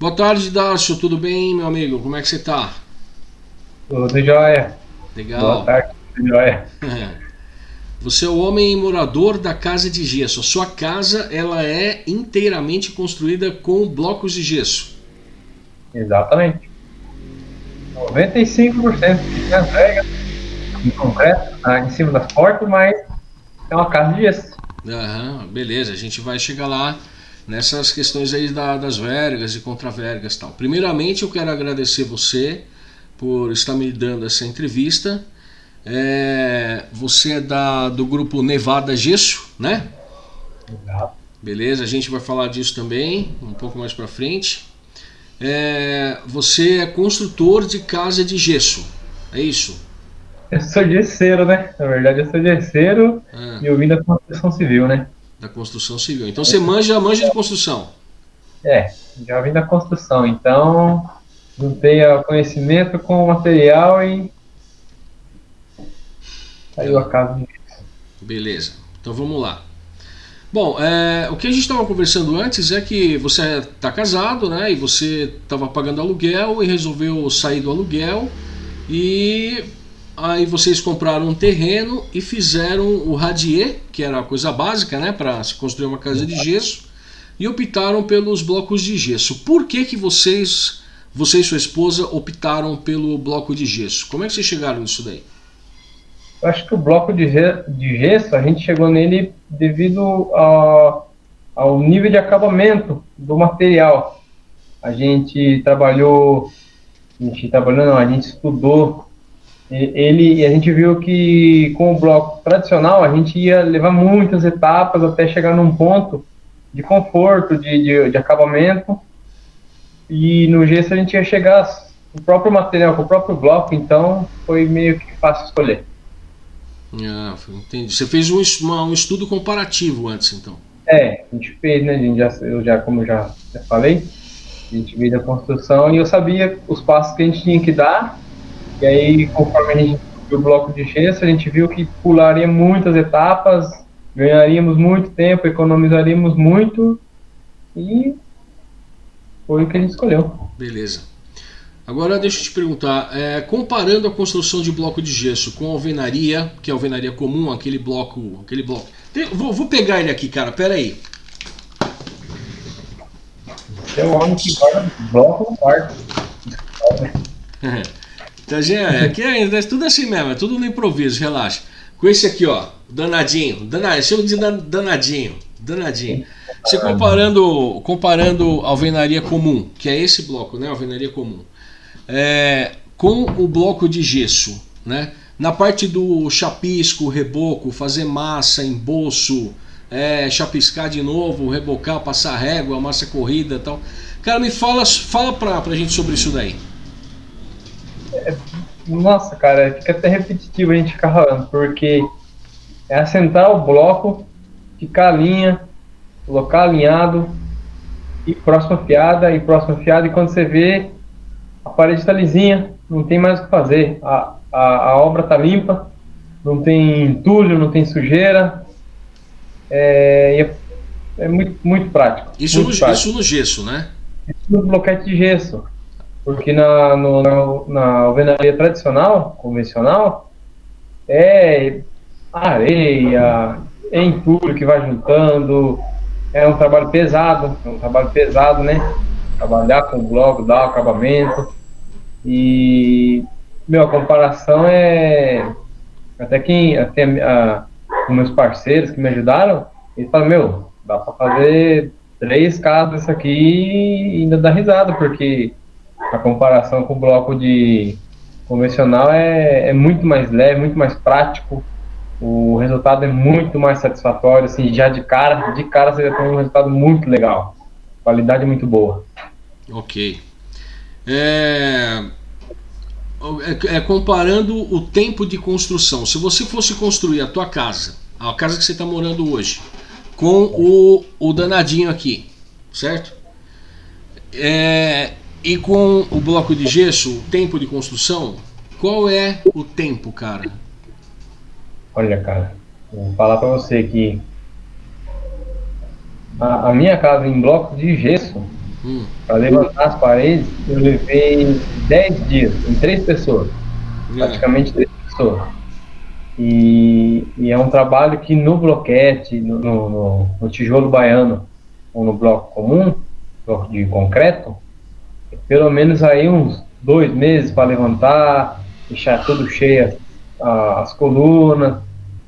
Boa tarde, Darcio. Tudo bem, meu amigo? Como é que você tá? Tudo jóia. Legal. Boa tarde, tudo jóia. Você é o homem morador da casa de gesso. A sua casa ela é inteiramente construída com blocos de gesso. Exatamente. 95% de entrega em concreto, tá em cima das portas, mas é uma casa de gesso. Aham, beleza, a gente vai chegar lá nessas questões aí da, das vergas e contravergas e tal. Primeiramente eu quero agradecer você por estar me dando essa entrevista. É, você é da, do grupo Nevada Gesso, né? Exato. Beleza, a gente vai falar disso também um pouco mais para frente. É, você é construtor de casa de gesso, é isso? Eu sou gesseiro, né? Na verdade, eu sou gesseiro Ah, e eu vim da construção civil, né? Da construção civil. Então você manja, manja de construção. É, já vim da construção, então juntei o conhecimento com o material e saiu a casa. Beleza, então vamos lá. Bom, é, o que a gente estava conversando antes é que você está casado, né? E você estava pagando aluguel e resolveu sair do aluguel. E aí vocês compraram um terreno e fizeram o radier, que era a coisa básica, né? Para se construir uma casa de gesso. E optaram pelos blocos de gesso. Por que, que vocês, você e sua esposa, optaram pelo bloco de gesso? Como é que vocês chegaram nisso daí? Eu acho que o bloco de, ge- de gesso, a gente chegou nele devido a- ao nível de acabamento do material. A gente trabalhou, a gente trabalhou não, a gente estudou ele a gente viu que com o bloco tradicional a gente ia levar muitas etapas até chegar num ponto de conforto, de, de, de acabamento. E no gesso a gente ia chegar com o próprio material, com o próprio bloco, então foi meio que fácil escolher. Ah, entendi. Você fez um, uma- um estudo comparativo antes, então. É, a gente fez, né? A gente já, eu já, como já, já falei, a gente veio da construção e eu sabia os passos que a gente tinha que dar. E aí, conforme a gente viu o bloco de gesso, a gente viu que pularia muitas etapas, ganharíamos muito tempo, economizaríamos muito e foi o que a gente escolheu. Beleza. Agora deixa eu te perguntar, é, comparando a construção de bloco de gesso com a alvenaria, que é a alvenaria comum, aquele bloco, aquele bloco. Tem- vou, vou pegar ele aqui, cara. Pera aí. É o homem que guarda bloco no quarto. Tá, gente, aqui é, é tudo assim mesmo, é tudo no improviso, relaxa. Com esse aqui, ó, danadinho, danadinho, chama de dan- danadinho, danadinho. Você comparando, comparando alvenaria comum, que é esse bloco, né, alvenaria comum, é, com o bloco de gesso, né, na parte do chapisco, reboco, fazer massa, embolso, é, chapiscar de novo, rebocar, passar régua, massa corrida tal. Cara, me fala, fala pra, pra gente sobre isso daí. Nossa, cara, fica até repetitivo a gente ficar falando, porque é assentar o bloco, ficar a linha, colocar alinhado, e próxima fiada, e próxima fiada, e quando você vê, a parede está lisinha, não tem mais o que fazer. A, a, a obra está limpa, não tem entulho, não tem sujeira. É, é, é muito, muito prático. Isso muito no, prático isso no gesso, né? no bloquete de gesso. Porque na, no, na, na alvenaria tradicional, convencional, é areia, é entulho que vai juntando, é um trabalho pesado, é um trabalho pesado, né? Trabalhar com o bloco, dar o acabamento. E, meu, a comparação é. Até quem. Até a, os meus parceiros que me ajudaram, eles falam, meu, dá pra fazer três casas aqui e ainda dá risada, porque a comparação com o bloco de convencional é, é muito mais leve, muito mais prático. O resultado é muito mais satisfatório, assim, já de cara, de cara você já tem um resultado muito legal. Qualidade muito boa. Ok. É, é- é comparando o tempo de construção. Se você fosse construir a tua casa, a casa que você está morando hoje, com o, o danadinho aqui, certo? É, e com o bloco de gesso, o tempo de construção, qual é o tempo, cara? Olha, cara, vou falar pra você que a, a minha casa em bloco de gesso, Hum. Para levantar as paredes, eu levei 10 dias, em três pessoas. É. Praticamente três pessoas. E, e, é um trabalho que no bloquete, no, no, no, tijolo baiano, ou no bloco comum, bloco de concreto, pelo menos aí uns dois meses para levantar, deixar tudo cheio as colunas.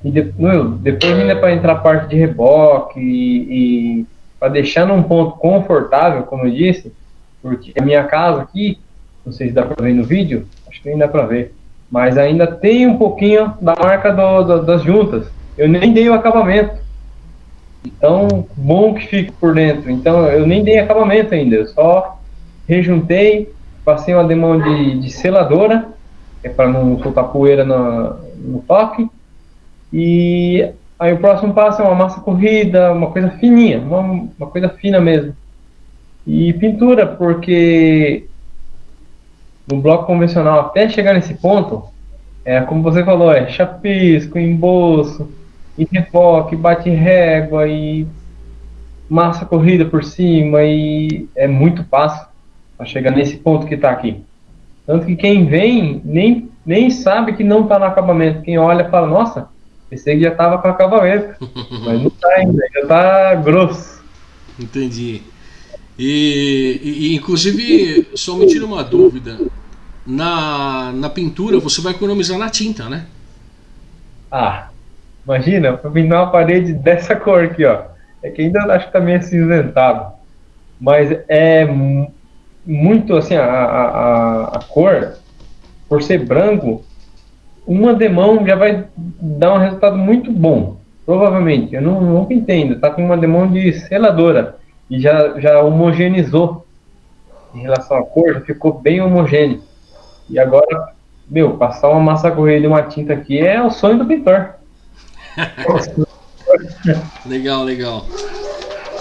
E de, meu, depois ainda para entrar parte de reboque e, e para deixar num ponto confortável, como eu disse, porque a minha casa aqui, não sei se dá para ver no vídeo, acho que ainda dá para ver, mas ainda tem um pouquinho da marca do, do, das juntas. Eu nem dei o acabamento. Então, bom que fique por dentro. Então, eu nem dei acabamento ainda, eu só rejuntei, passei uma demão de, de seladora, é para não soltar poeira no, no toque, e Aí o próximo passo é uma massa corrida, uma coisa fininha, uma, uma coisa fina mesmo. E pintura, porque no bloco convencional, até chegar nesse ponto, é como você falou, é chapisco, embolso, e refoque, bate régua e massa corrida por cima e é muito passo para chegar nesse ponto que está aqui. Tanto que quem vem nem, nem sabe que não está no acabamento. Quem olha fala, nossa, Pensei que já tava com acabamento. mas não tá ainda, já tá grosso. Entendi. E, e, inclusive, só me tira uma dúvida. Na, na pintura você vai economizar na tinta, né? Ah, imagina, pra pintar uma parede dessa cor aqui, ó. É que ainda acho que tá meio acinzentado. Mas é muito assim, a, a, a cor, por ser branco, uma demão já vai dar um resultado muito bom. Provavelmente. Eu não, nunca entendo. Tá com uma demão de seladora. E já, já homogeneizou. Em relação à cor, já ficou bem homogêneo. E agora, meu, passar uma massa corrida e uma tinta aqui é o sonho do pintor. legal, legal.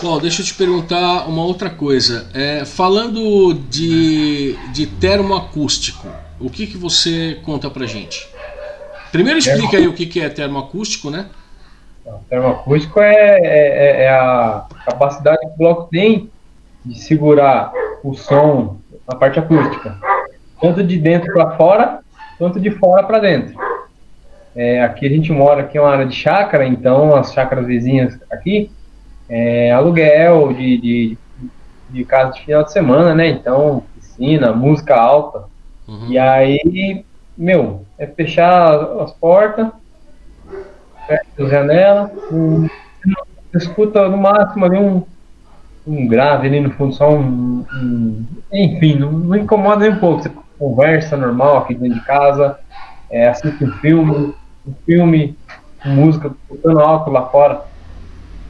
Bom, deixa eu te perguntar uma outra coisa. É, falando de, de termoacústico, o que, que você conta pra gente? Primeiro explica aí o que é termoacústico, né? Termoacústico é, é, é, a capacidade que o bloco tem de segurar o som na parte acústica, tanto de dentro para fora, quanto de fora para dentro. É, aqui a gente mora aqui é uma área de chácara, então as chácaras vizinhas aqui é aluguel de, de, de casa de final de semana, né? Então piscina, música alta. Uhum. E aí meu, é fechar as portas, fecha as janelas, um, escuta no máximo ali um, um grave ali no fundo, só um. um enfim, não, não, incomoda nem um pouco. Você conversa normal aqui dentro de casa, é, assiste um filme, um filme, música, tocando alto lá fora.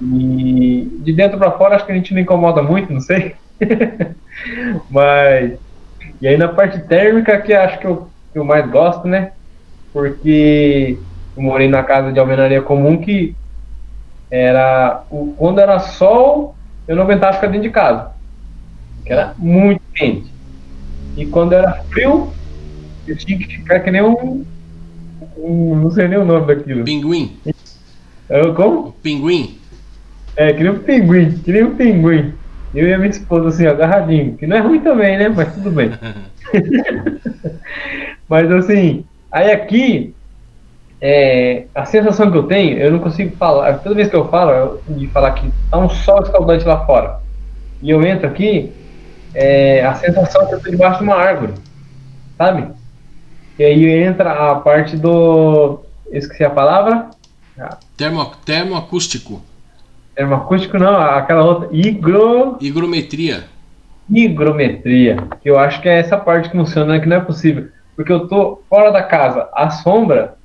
E de dentro para fora acho que a gente não incomoda muito, não sei. Mas. E aí na parte térmica que acho que eu que eu mais gosto, né? Porque eu morei na casa de alvenaria comum que era o, quando era sol, eu não aguentava ficar dentro de casa. Que era muito quente. E quando era frio, eu tinha que ficar que nem um, um não sei nem o nome daquilo. Pinguim. Eu, como? Pinguim. É, que nem um pinguim, que nem um pinguim. Eu e a minha esposa assim, agarradinho. Que não é ruim também, né? Mas tudo bem. Mas assim, aí aqui, é, a sensação que eu tenho, eu não consigo falar. Toda vez que eu falo, eu, de falar que tá um sol escaldante lá fora, e eu entro aqui, é, a sensação é que eu tô debaixo de uma árvore, sabe? E aí entra a parte do. Esqueci a palavra? Termo, termoacústico. Termoacústico não, aquela outra. Higro... Higrometria. Higrometria. Que eu acho que é essa parte que funciona, né, que não é possível porque eu tô fora da casa, a sombra,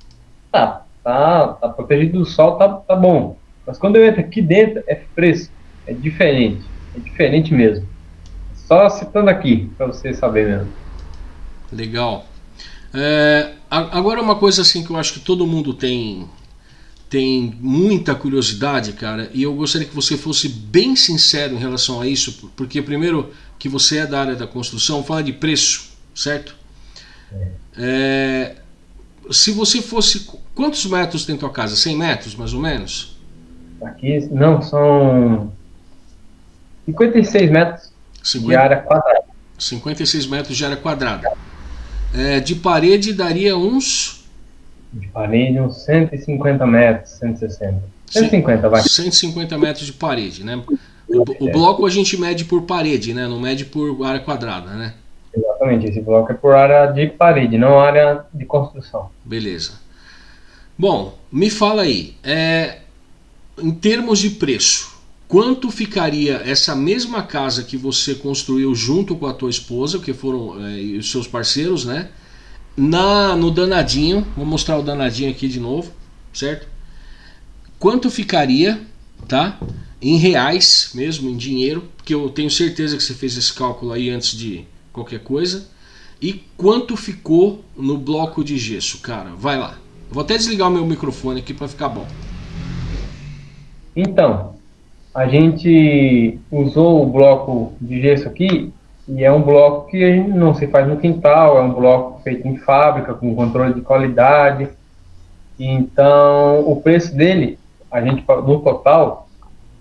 tá, tá, tá protegido do sol, tá, tá bom. Mas quando eu entro aqui dentro, é fresco, é diferente, é diferente mesmo. Só citando aqui, para vocês saberem mesmo. Legal. É, agora uma coisa assim que eu acho que todo mundo tem tem muita curiosidade, cara, e eu gostaria que você fosse bem sincero em relação a isso, porque primeiro que você é da área da construção, fala de preço, certo? É, se você fosse. Quantos metros tem tua casa? 100 metros, mais ou menos? Aqui, não, são 56 metros. 50, de área quadrada. 56 metros de área quadrada. É, de parede daria uns. De parede, uns 150 metros, 160. 150, vai. 150 metros de parede, né? O, o, bloco a gente mede por parede, né? Não mede por área quadrada, né? Exatamente, esse bloco é por área de parede, não área de construção. Beleza. Bom, me fala aí, é, em termos de preço, quanto ficaria essa mesma casa que você construiu junto com a tua esposa, que foram é, os seus parceiros, né? Na, no danadinho, vou mostrar o danadinho aqui de novo, certo? Quanto ficaria, tá? Em reais mesmo, em dinheiro, porque eu tenho certeza que você fez esse cálculo aí antes de qualquer coisa. E quanto ficou no bloco de gesso, cara? Vai lá. Vou até desligar o meu microfone aqui para ficar bom. Então, a gente usou o bloco de gesso aqui e é um bloco que não se faz no quintal, é um bloco feito em fábrica, com controle de qualidade. Então, o preço dele, a gente no total,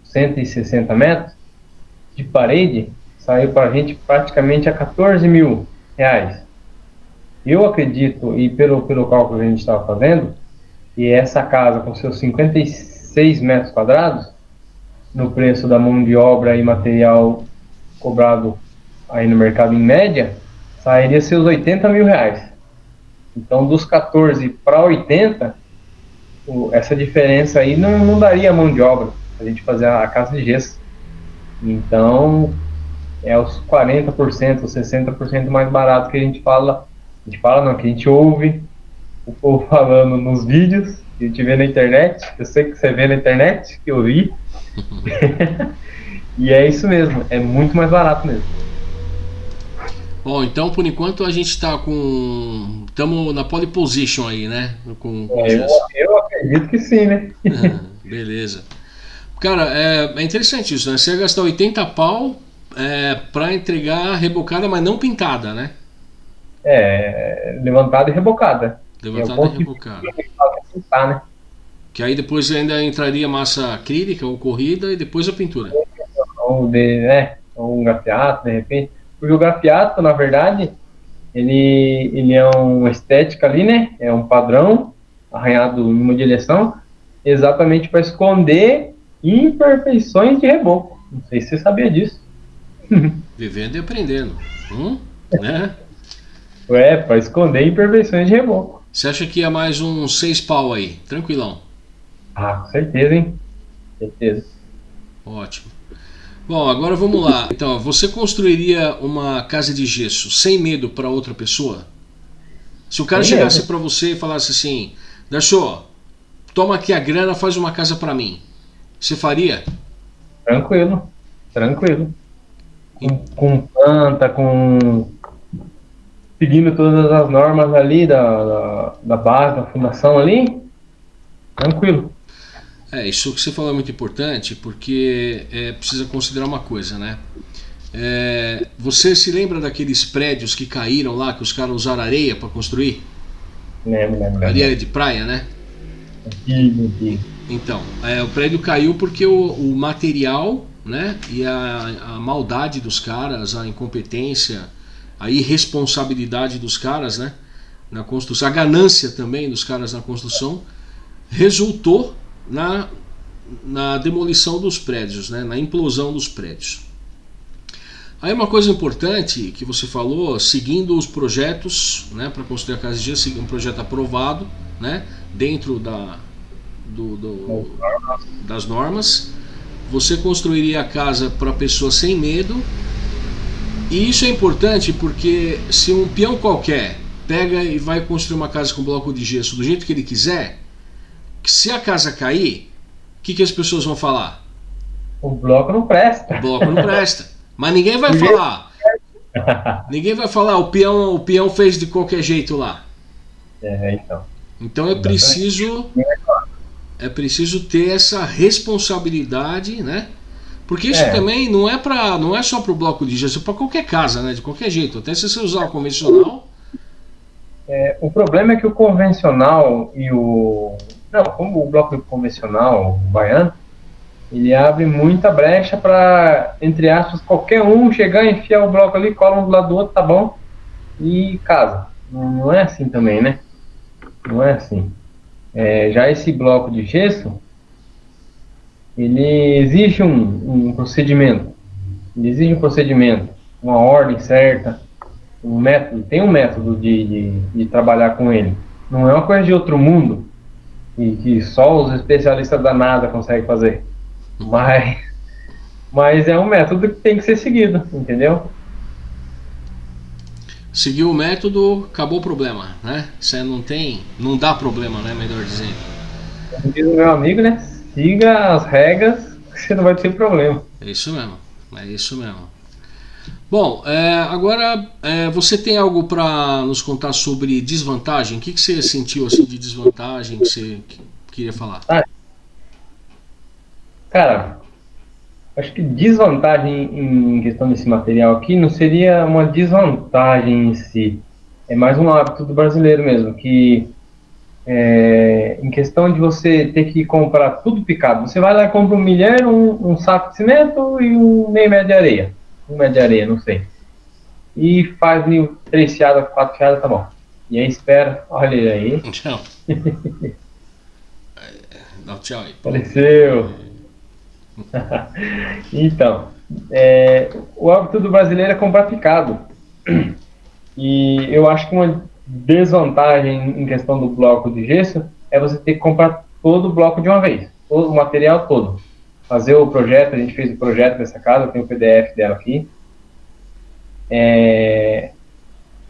160 metros de parede, saiu para a gente praticamente a 14 mil reais. Eu acredito, e pelo, pelo cálculo que a gente estava fazendo, que essa casa com seus 56 metros quadrados, no preço da mão de obra e material cobrado aí no mercado em média, sairia seus 80 mil reais. Então, dos 14 para 80, essa diferença aí não, não daria mão de obra a gente fazer a casa de gesso. Então, é os 40%, os 60% mais barato que a gente fala. A gente fala não, que a gente ouve o povo falando nos vídeos, que a gente vê na internet. Eu sei que você vê na internet, que eu vi. e é isso mesmo, é muito mais barato mesmo. Bom, então por enquanto a gente está com. Estamos na pole position aí, né? Com, com é, eu, eu, acredito que sim, né? beleza. Cara, é, é, interessante isso, né? Você ia gastar 80 pau é, para entregar rebocada, mas não pintada, né? É, levantada e rebocada. Levantada é e rebocada. Que, pintar, né? que aí depois ainda entraria massa acrílica ou corrida e depois a pintura. Ou, de, né, ou um grafiato, de repente. Porque o grafiato, na verdade, ele, ele é uma estética ali, né? É um padrão arranhado em uma direção, exatamente para esconder imperfeições de reboco. Não sei se você sabia disso. Vivendo e aprendendo. Hum? Né? É, para esconder imperfeições de reboco. Você acha que ia mais uns seis pau aí? Tranquilão. Ah, com certeza, hein? Certeza. Ótimo. Bom, agora vamos lá. Então, você construiria uma casa de gesso sem medo para outra pessoa? Se o cara sem chegasse para você e falasse assim: Darcio, toma aqui a grana, faz uma casa para mim. Você faria? Tranquilo, tranquilo com, com planta, com seguindo todas as normas ali da, da, da base, da fundação ali, tranquilo. É, isso que você falou é muito importante porque é, precisa considerar uma coisa, né? É, você se lembra daqueles prédios que caíram lá, que os caras usaram areia para construir? Lembro, lembro. Areia de praia, né? Antigo. Então, é, o prédio caiu porque o, o material né? E a, a maldade dos caras, a incompetência, a irresponsabilidade dos caras, né? Na construção, a ganância também dos caras na construção, resultou na, na demolição dos prédios, né? Na implosão dos prédios. Aí uma coisa importante que você falou, seguindo os projetos, né, para construir a casa de dia, um projeto aprovado, né, dentro da, do, do, das normas, você construiria a casa para a pessoa sem medo. E isso é importante porque se um peão qualquer pega e vai construir uma casa com bloco de gesso do jeito que ele quiser, se a casa cair, o que, que as pessoas vão falar? O bloco não presta. O bloco não presta. Mas ninguém vai falar. ninguém vai falar, o peão, o peão fez de qualquer jeito lá. É, então. Então é preciso é preciso ter essa responsabilidade, né? Porque isso é. também não é para, não é só para o bloco de gesso, é para qualquer casa, né? De qualquer jeito, até se você usar o convencional. É, o problema é que o convencional e o não, como o bloco convencional o baiano, ele abre muita brecha para, entre aspas, qualquer um chegar, enfiar o bloco ali, cola um do lado do outro, tá bom, e casa. Não, não é assim também, né? Não é assim. É, já esse bloco de gesso, ele exige um, um procedimento. Ele exige um procedimento, uma ordem certa, um método. Tem um método de, de, de trabalhar com ele. Não é uma coisa de outro mundo e que só os especialistas da NASA conseguem fazer. Mas, mas é um método que tem que ser seguido, entendeu? Seguiu o método, acabou o problema, né? Você não tem, não dá problema, né? Melhor dizendo. Diz meu amigo, né? Siga as regras, você não vai ter problema. É isso mesmo, é isso mesmo. Bom, é, agora é, você tem algo para nos contar sobre desvantagem? O que, que você sentiu assim, de desvantagem que você queria falar? Ah, cara, acho que desvantagem em questão desse material aqui não seria uma desvantagem em si. É mais um hábito do brasileiro mesmo, que é, em questão de você ter que comprar tudo picado. Você vai lá e compra um milheiro, um, um saco de cimento e um meio metro de areia um metro de areia, não sei. E faz três fiadas, quatro fiadas, tá bom. E aí espera, olha ele aí. Tchau. Dá tchau aí. Apareceu. então, é, o hábito do brasileiro é comprar picado. E eu acho que uma desvantagem em questão do bloco de gesso é você ter que comprar todo o bloco de uma vez, todo o material todo fazer o projeto, a gente fez o projeto dessa casa, tem o PDF dela aqui. É,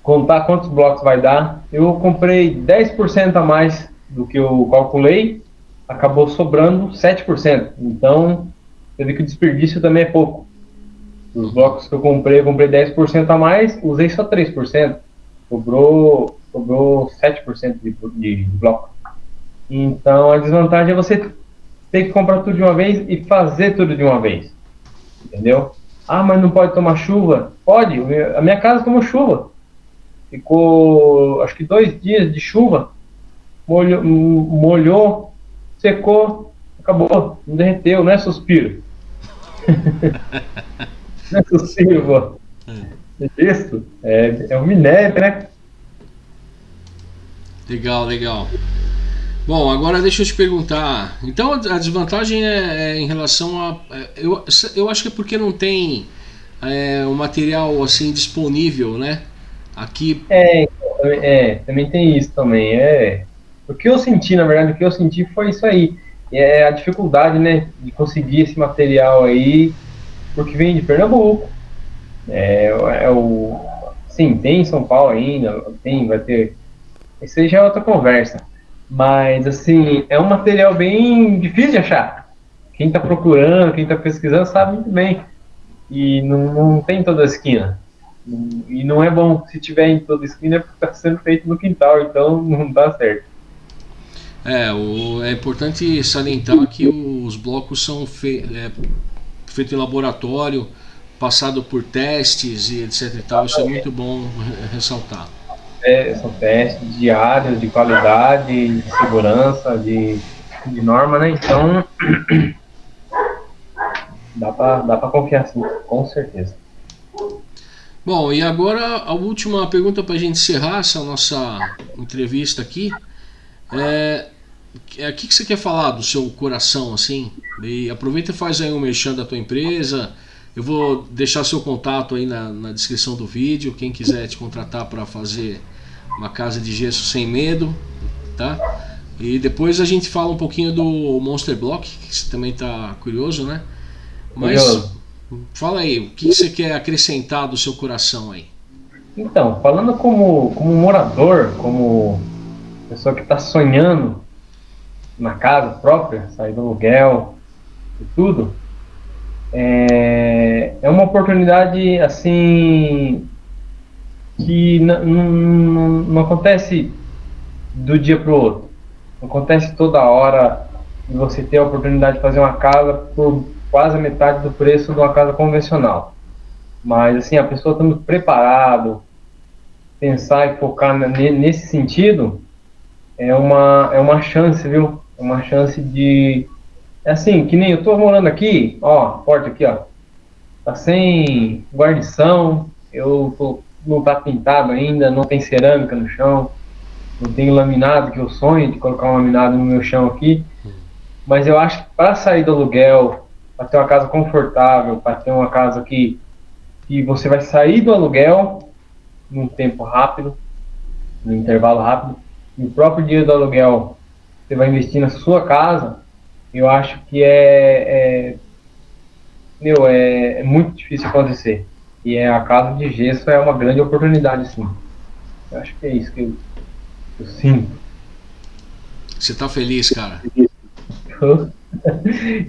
contar quantos blocos vai dar. Eu comprei 10% a mais do que eu calculei, acabou sobrando 7%. Então, eu vi que o desperdício também é pouco. Os blocos que eu comprei, eu comprei 10% a mais, usei só 3%. Sobrou, sobrou 7% de, de, de bloco. Então, a desvantagem é você tem que comprar tudo de uma vez e fazer tudo de uma vez. Entendeu? Ah, mas não pode tomar chuva? Pode, a minha casa tomou chuva. Ficou, acho que dois dias de chuva. Molhou, molhou secou, acabou, não derreteu, não é suspiro. não é suspiro, pô. É isso, é, é um minério, né? Legal, legal. Bom, agora deixa eu te perguntar. Então a desvantagem é, é em relação a. É, eu, eu acho que é porque não tem é, um material assim disponível, né? Aqui. É, é, também tem isso também. É. O que eu senti, na verdade, o que eu senti foi isso aí. É a dificuldade, né, de conseguir esse material aí, porque vem de Pernambuco. É, é o. Sim, tem em São Paulo ainda, tem, vai ter. Isso aí já é outra conversa. Mas, assim, é um material bem difícil de achar. Quem está procurando, quem está pesquisando, sabe muito bem. E não, não tem toda a esquina. E não é bom. Se tiver em toda a esquina, é porque está sendo feito no quintal, então não dá certo. É, o, é importante salientar que os blocos são fe, é, feitos em laboratório, passado por testes e etc e tal. Isso é muito bom ressaltar são testes diários de qualidade, de segurança, de, de norma, né? Então, dá para dá confiar sim, com certeza. Bom, e agora a última pergunta para a gente encerrar essa nossa entrevista aqui. É, é, o que, que você quer falar do seu coração, assim? E aproveita e faz aí um merchan da tua empresa. Eu vou deixar seu contato aí na, na descrição do vídeo. Quem quiser te contratar para fazer uma casa de gesso sem medo, tá? E depois a gente fala um pouquinho do Monster Block, que você também está curioso, né? Mas curioso. fala aí, o que você quer acrescentar do seu coração aí? Então, falando como, como morador, como pessoa que está sonhando na casa própria, sair do aluguel e tudo, é, é uma oportunidade assim que não acontece do dia para o outro. Não acontece toda hora você ter a oportunidade de fazer uma casa por quase a metade do preço de uma casa convencional. Mas assim, a pessoa estando preparado, pensar e focar nesse sentido, é uma, é uma chance, viu? É uma chance de, é assim, que nem eu tô morando aqui, ó, porta aqui, ó. Tá sem guarnição, eu tô, não tá pintado ainda, não tem cerâmica no chão, não tem laminado, que eu sonho de colocar um laminado no meu chão aqui. Mas eu acho que para sair do aluguel, para ter uma casa confortável, para ter uma casa que, que você vai sair do aluguel num tempo rápido, num intervalo rápido, e o próprio dia do aluguel você vai investir na sua casa, eu acho que é, é meu, é, é, muito difícil acontecer. E é, a casa de gesso é uma grande oportunidade, sim. Eu acho que é isso que eu, eu sinto. Você tá feliz, cara?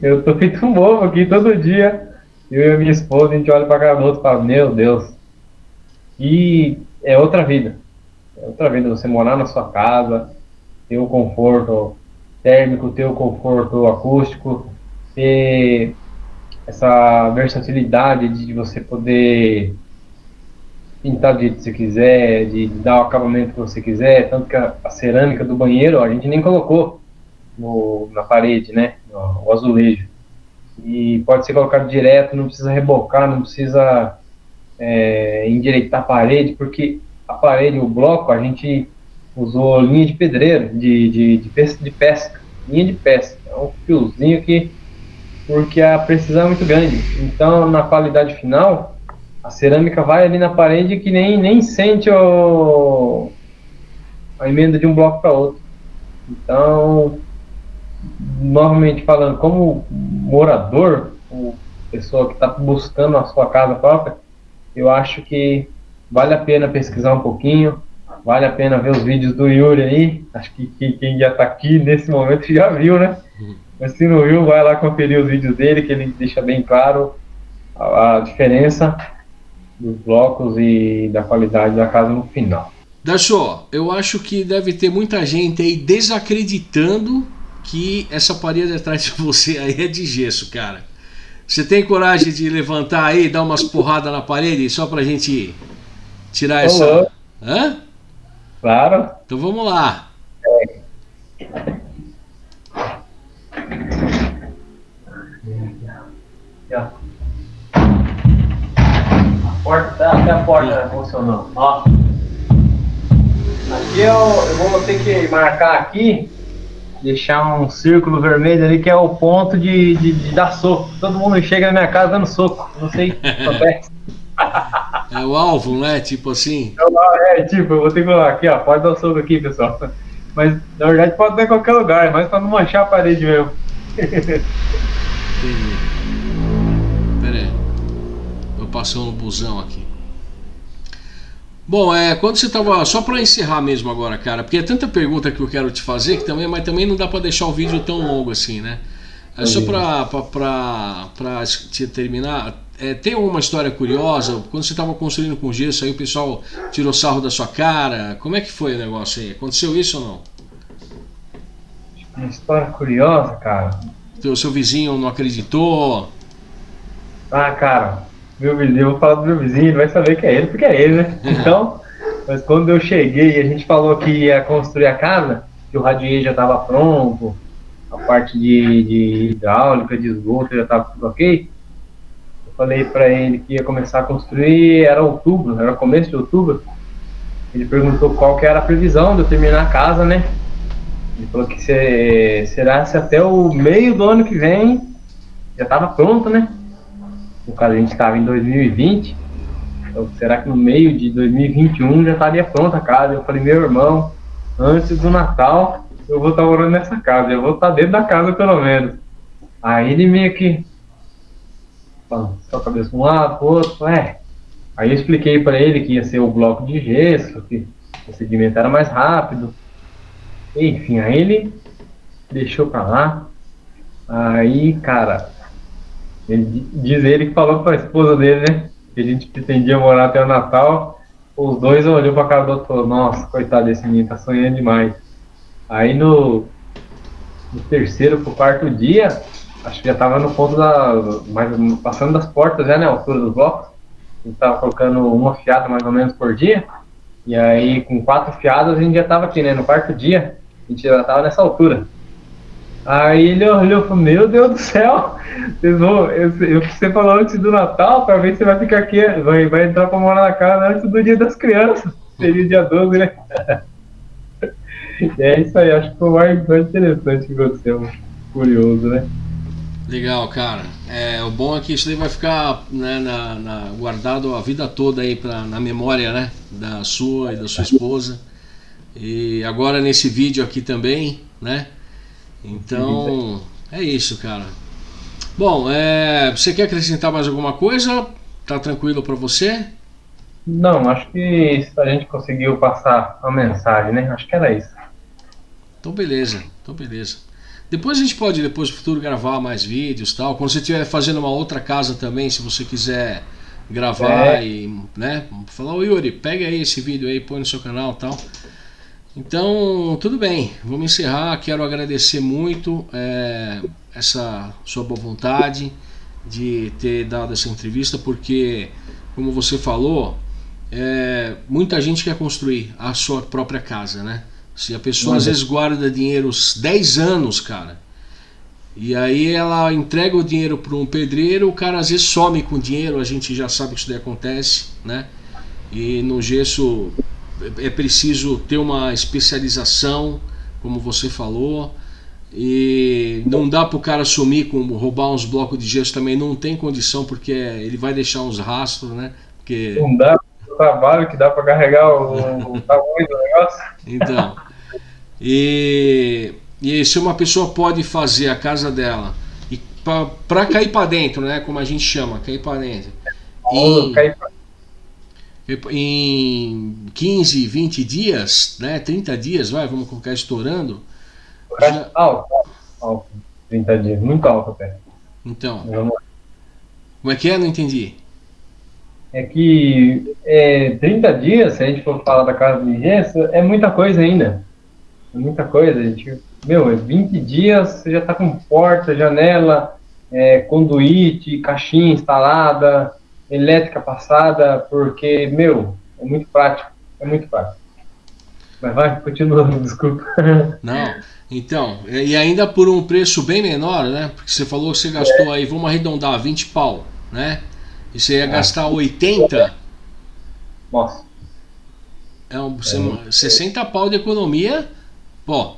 Eu tô feito um bobo aqui todo dia. Eu e a minha esposa, a gente olha pra cara do outro e fala, meu Deus. E é outra vida. É outra vida você morar na sua casa, ter o conforto térmico, ter o conforto acústico, ter essa versatilidade de você poder pintar do jeito que você quiser, de dar o acabamento que você quiser, tanto que a, a cerâmica do banheiro a gente nem colocou no, na parede, né, o azulejo. E pode ser colocado direto, não precisa rebocar, não precisa é, endireitar a parede, porque a parede, o bloco, a gente usou linha de pedreiro, de, de, de, pesca, de pesca, linha de pesca. É um fiozinho que, porque a precisão é muito grande. Então, na qualidade final, a cerâmica vai ali na parede que nem, nem sente o, a emenda de um bloco para outro. Então, novamente falando, como morador, pessoa que está buscando a sua casa própria, eu acho que vale a pena pesquisar um pouquinho, vale a pena ver os vídeos do Yuri aí. Acho que, que quem já está aqui nesse momento já viu, né? Mas se não viu, vai lá conferir os vídeos dele, que ele deixa bem claro a, a diferença dos blocos e da qualidade da casa no final. Dachô, eu acho que deve ter muita gente aí desacreditando que essa parede atrás de você aí é de gesso, cara. Você tem coragem de levantar aí, dar umas porradas na parede só pra gente tirar essa. Olá. Hã? Claro. Então vamos lá. É. A porta, tá, até a porta funcionando. Ó. Aqui eu, eu vou ter que marcar aqui deixar um círculo vermelho ali que é o ponto de, de, de dar soco. Todo mundo chega na minha casa dando soco. Não sei É o alvo, né? Tipo assim. É, tipo, eu vou ter que falar aqui, ó. Pode dar o soco aqui, pessoal. Mas na verdade pode dar em qualquer lugar, mas pra não manchar a parede mesmo. Entendi. Passou no busão aqui. Bom, é, quando você estava só para encerrar mesmo agora, cara, porque é tanta pergunta que eu quero te fazer que também, mas também não dá para deixar o vídeo tão longo assim, né? É só para te terminar, é, tem alguma história curiosa? Quando você estava construindo com gesso, aí o pessoal tirou sarro da sua cara. Como é que foi o negócio aí? Aconteceu isso ou não? Uma história curiosa, cara. O seu vizinho não acreditou? Ah, cara, meu vizinho, eu vou falar do meu vizinho, ele vai saber que é ele, porque é ele, né? Então, mas quando eu cheguei, a gente falou que ia construir a casa, que o radier já estava pronto, a parte de, de hidráulica, de esgoto já estava tudo ok. Eu falei para ele que ia começar a construir, era outubro, era começo de outubro. Ele perguntou qual que era a previsão de eu terminar a casa, né? Ele falou que se, será se até o meio do ano que vem já estava pronto, né? No caso a gente estava em 2020, então será que no meio de 2021 já estaria pronta a casa? Eu falei, meu irmão, antes do Natal eu vou estar morando nessa casa, eu vou estar dentro da casa pelo menos. Aí ele meio que só a cabeça um lado, pro outro, é. Aí eu expliquei para ele que ia ser o bloco de gesso, que o procedimento era mais rápido. Enfim, aí ele deixou pra lá. Aí, cara, ele, diz ele que falou com a esposa dele, né? Que a gente pretendia morar até o Natal. Os dois olhou pra cara do outro e falou, nossa, coitado desse menino, tá sonhando demais. Aí no, no terceiro pro quarto dia, acho que já tava no ponto da. Mais, passando das portas já, né? A altura dos blocos. A gente tava colocando uma fiada mais ou menos por dia. E aí, com quatro fiadas, a gente já tava aqui, né? No quarto dia, a gente já tava nessa altura. Aí ele olhou e falou, meu Deus do céu, vocês vão, eu, eu, você falou antes do Natal, para ver se você vai ficar aqui, vai, vai entrar para morar na casa antes do dia das crianças. Seria dia 12, né? é isso aí, acho que foi o mais, interessante que aconteceu. Curioso, né? Legal, cara. É, o bom é que isso daí vai ficar né, na, na, guardado a vida toda aí pra, na memória, né? Da sua e da sua esposa. E agora nesse vídeo aqui também, né? Então, é isso, cara. Bom, é, você quer acrescentar mais alguma coisa? Tá tranquilo para você? Não, acho que a gente conseguiu passar a mensagem, né? Acho que era isso. Então beleza, então beleza. Depois a gente pode, depois no futuro, gravar mais vídeos tal. Quando você estiver fazendo uma outra casa também, se você quiser gravar é. e, né, falar, ô Yuri, pega aí esse vídeo aí, põe no seu canal tal. Então, tudo bem, vamos encerrar. Quero agradecer muito é, essa sua boa vontade de ter dado essa entrevista, porque, como você falou, é, muita gente quer construir a sua própria casa, né? Se a pessoa às vezes guarda dinheiro 10 anos, cara, e aí ela entrega o dinheiro para um pedreiro, o cara às vezes some com o dinheiro, a gente já sabe que isso daí acontece, né? E no gesso é preciso ter uma especialização, como você falou, e não dá para o cara sumir com roubar uns blocos de gesso também, não tem condição, porque ele vai deixar uns rastros, né? Porque... Não dá o trabalho que dá para carregar o, o tamanho do negócio. Então, e, e se uma pessoa pode fazer a casa dela e para cair para dentro, né? Como a gente chama, cair para dentro. Em, cair pra em 15, 20 dias, né, 30 dias, vai, vamos colocar estourando. Já... Alto, alto, 30 dias, muito alto até. Então, como é que é? Não entendi. É que é, 30 dias, se a gente for falar da casa de gesso, é muita coisa ainda. É muita coisa, a gente, meu, é 20 dias, você já está com porta, janela, é, conduíte, caixinha instalada, elétrica passada, porque, meu, é muito prático, é muito prático. Mas vai, continua, desculpa. Não, então, e ainda por um preço bem menor, né? Porque você falou que você gastou é. aí, vamos arredondar, 20 pau, né? E você ia é. gastar 80. Nossa. É um, é. 60 pau de economia, pô.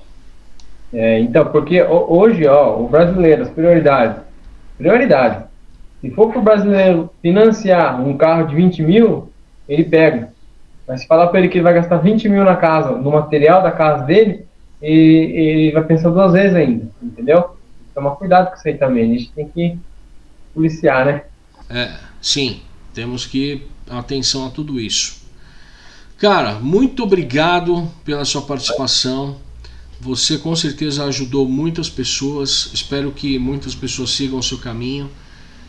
É, então, porque hoje, ó, o brasileiro, as prioridades. Prioridades. Se for para o brasileiro financiar um carro de 20 mil, ele pega. Mas se falar para ele que ele vai gastar 20 mil na casa, no material da casa dele, ele, ele vai pensar duas vezes ainda, entendeu? Toma cuidado com isso aí também. A gente tem que policiar, né? É, sim. Temos que atenção a tudo isso. Cara, muito obrigado pela sua participação. Você com certeza ajudou muitas pessoas. Espero que muitas pessoas sigam o seu caminho.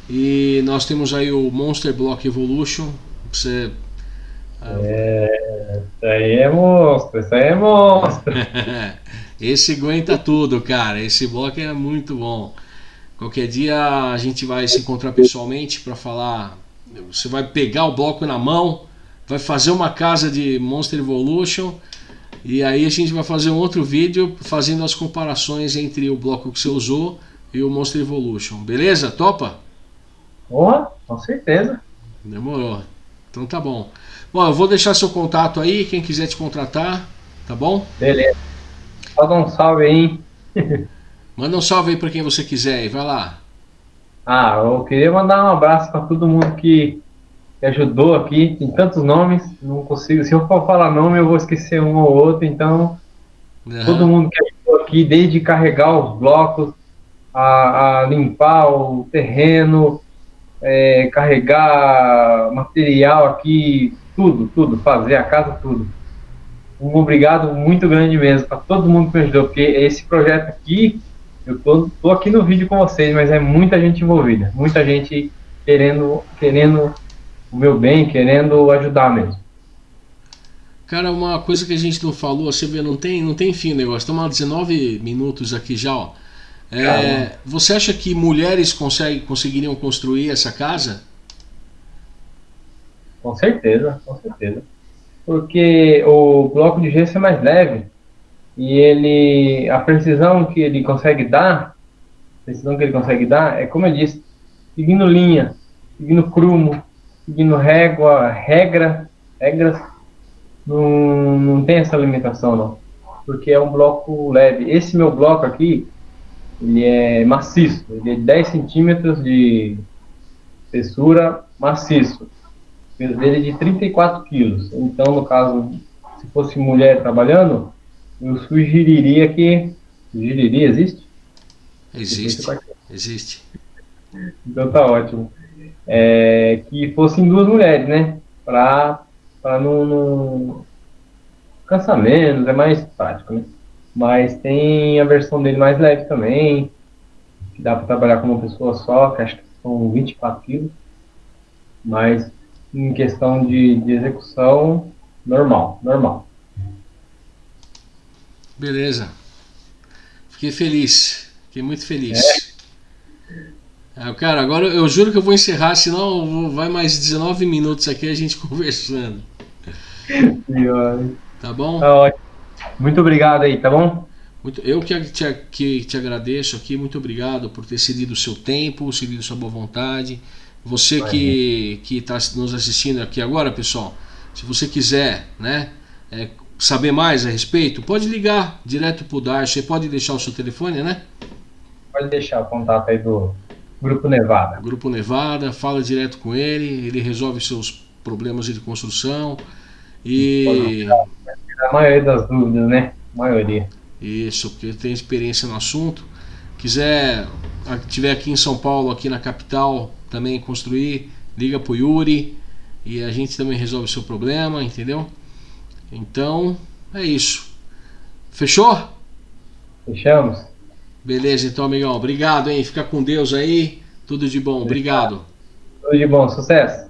E nós temos aí o Monster Block Evolution. Você. É, isso aí é monstro, isso aí é monstro. Esse aguenta tudo, cara. Esse bloco é muito bom. Qualquer dia a gente vai se encontrar pessoalmente para falar. Você vai pegar o bloco na mão, vai fazer uma casa de Monster Evolution e aí a gente vai fazer um outro vídeo fazendo as comparações entre o bloco que você usou e o Monster Evolution. Beleza? Topa? Porra, com certeza. Demorou. Então tá bom. Bom, eu vou deixar seu contato aí, quem quiser te contratar, tá bom? Beleza. Só dá um salve aí. Manda um salve aí para quem você quiser e vai lá. Ah, eu queria mandar um abraço para todo mundo que, que, ajudou aqui. Tem tantos nomes, não consigo. Se eu for falar nome, eu vou esquecer um ou outro. Então, uhum. todo mundo que ajudou aqui, desde carregar os blocos, a, a limpar o terreno, é, carregar material aqui, tudo, tudo, fazer a casa, tudo. Um obrigado muito grande mesmo para todo mundo que me ajudou, porque esse projeto aqui, eu tô, tô aqui no vídeo com vocês, mas é muita gente envolvida, muita gente querendo, querendo o meu bem, querendo ajudar mesmo. Cara, uma coisa que a gente não falou, você vê, não tem, não tem fim o negócio. Estamos há 19 minutos aqui já, ó. É, você acha que mulheres consegue, conseguiriam construir essa casa? Com certeza, com certeza. Porque o bloco de gesso é mais leve. e ele, a precisão que ele consegue dar, a precisão que ele consegue dar é, como eu disse, seguindo linha, seguindo crumo, seguindo régua, regra, regras, não, não tem essa limitação não, porque é um bloco leve. Esse meu bloco aqui, ele é maciço, ele é 10 centímetros de espessura maciço, peso dele é de 34 quilos. Então, no caso, se fosse mulher trabalhando, eu sugeriria que. Sugeriria, existe? Existe. Existe. Então tá ótimo. É, que fossem duas mulheres, né? Para não, não cansar menos, é mais prático, né? Mas tem a versão dele mais leve também, que dá para trabalhar com uma pessoa só, que acho que são 24 quilos. Mas em questão de, de execução, normal, normal. Beleza. Fiquei feliz. Fiquei muito feliz. É. cara, agora eu juro que eu vou encerrar, senão vai mais 19 minutos aqui a gente conversando. Tá bom? Tá ótimo. Muito obrigado aí, tá bom? Muito, eu que te, que te agradeço aqui, muito obrigado por ter cedido o seu tempo, cedido sua boa vontade. Você que está nos assistindo aqui agora, pessoal, se você quiser né, é, saber mais a respeito, pode ligar direto para o Darcio. Você pode deixar o seu telefone, né? Pode deixar o contato aí do Grupo Nevada. Grupo Nevada, fala direto com ele, ele resolve seus problemas de construção e. A maioria das dúvidas, né? A maioria. Isso, porque tem experiência no assunto. Quiser, tiver aqui em São Paulo, aqui na capital, também construir, liga pro Yuri e a gente também resolve o seu problema, entendeu? Então, é isso. Fechou? Fechamos. Beleza, então, amigão. Obrigado, hein? Fica com Deus aí. Tudo de bom. Obrigado. Tudo de bom. Sucesso.